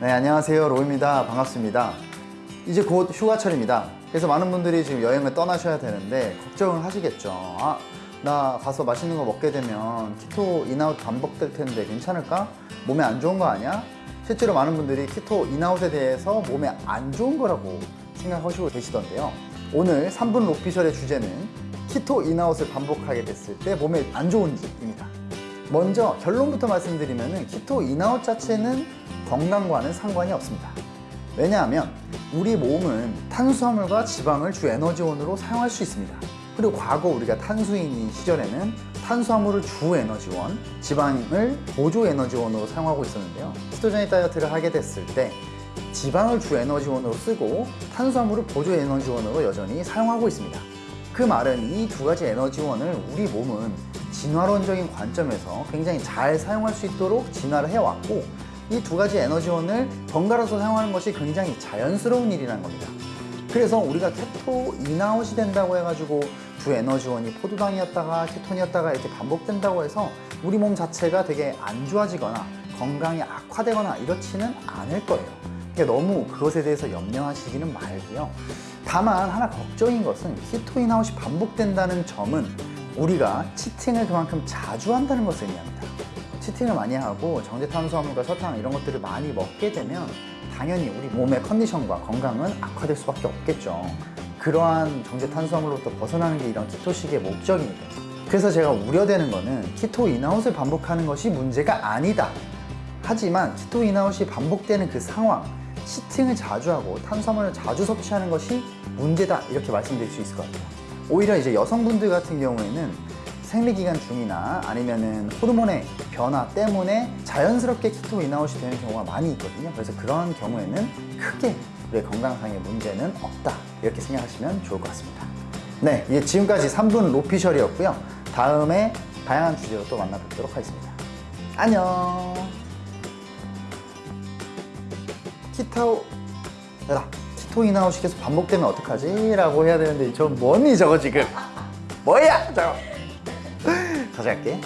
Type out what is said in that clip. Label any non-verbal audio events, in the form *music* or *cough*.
네 안녕하세요. 로입니다. 반갑습니다. 이제 곧 휴가철입니다. 그래서 많은 분들이 지금 여행을 떠나셔야 되는데 걱정을 하시겠죠. 아, 나 가서 맛있는 거 먹게 되면 keto in out 반복될 텐데 괜찮을까? 몸에 안 좋은 거 아니야? 실제로 많은 분들이 keto in out에 대해서 몸에 안 좋은 거라고 생각하시고 계시던데요. 오늘 3분 official의 주제는 keto in out을 반복하게 됐을 때 몸에 안 좋은지입니다. 먼저 결론부터 말씀드리면 keto in-out 자체는 건강과는 상관이 없습니다. 왜냐하면 우리 몸은 탄수화물과 지방을 주 에너지원으로 사용할 수 있습니다. 그리고 과거 우리가 탄수인인 시절에는 탄수화물을 주 에너지원, 지방을 보조 에너지원으로 사용하고 있었는데요. ketogenic 다이어트를 하게 됐을 때 지방을 주 에너지원으로 쓰고 탄수화물을 보조 에너지원으로 여전히 사용하고 있습니다 그 말은 이 두 가지 에너지원을 우리 몸은 진화론적인 관점에서 굉장히 잘 사용할 수 있도록 진화를 해왔고 이 두 가지 에너지원을 번갈아서 사용하는 것이 굉장히 자연스러운 일이라는 겁니다. 그래서 우리가 keto in-out이 된다고 해가지고 두 에너지원이 포도당이었다가 케톤이었다가 이렇게 반복된다고 해서 우리 몸 자체가 되게 안 좋아지거나 건강이 악화되거나 이렇지는 않을 거예요 너무 그것에 대해서 염려하시기는 말고요. 다만 하나 걱정인 것은 keto in-out이 반복된다는 점은 우리가 cheating을 그만큼 자주 한다는 것을 의미합니다. cheating을 많이 하고 정제 탄수화물과 설탕 이런 것들을 많이 먹게 되면 당연히 우리 몸의 컨디션과 건강은 악화될 수밖에 없겠죠. 그러한 정제 탄수화물로부터 벗어나는 게 이런 keto식의 목적입니다. 그래서 제가 우려되는 거는 keto in-out을 반복하는 것이 문제가 아니다. 하지만 keto in-out이 반복되는 그 상황 cheating을 자주 하고 탄수화물을 자주 섭취하는 것이 문제다 이렇게 말씀드릴 수 있을 것 같아요. 오히려 이제 여성분들 같은 경우에는 생리기간 중이나 아니면은 호르몬의 변화 때문에 자연스럽게 keto in-out이 되는 경우가 많이 있거든요. 그래서 그런 경우에는 크게 우리 건강상의 문제는 없다 이렇게 생각하시면 좋을 것 같습니다. 네 예, 지금까지 3분 로피셜이었고요. 다음에 다양한 주제로 또 만나 뵙도록 하겠습니다. 안녕 keto. in-out이 계속 반복되면 어떡하지? 라고 해야 되는데 저 뭐니 저거 지금? 뭐야 저거? *laughs* 다시 할게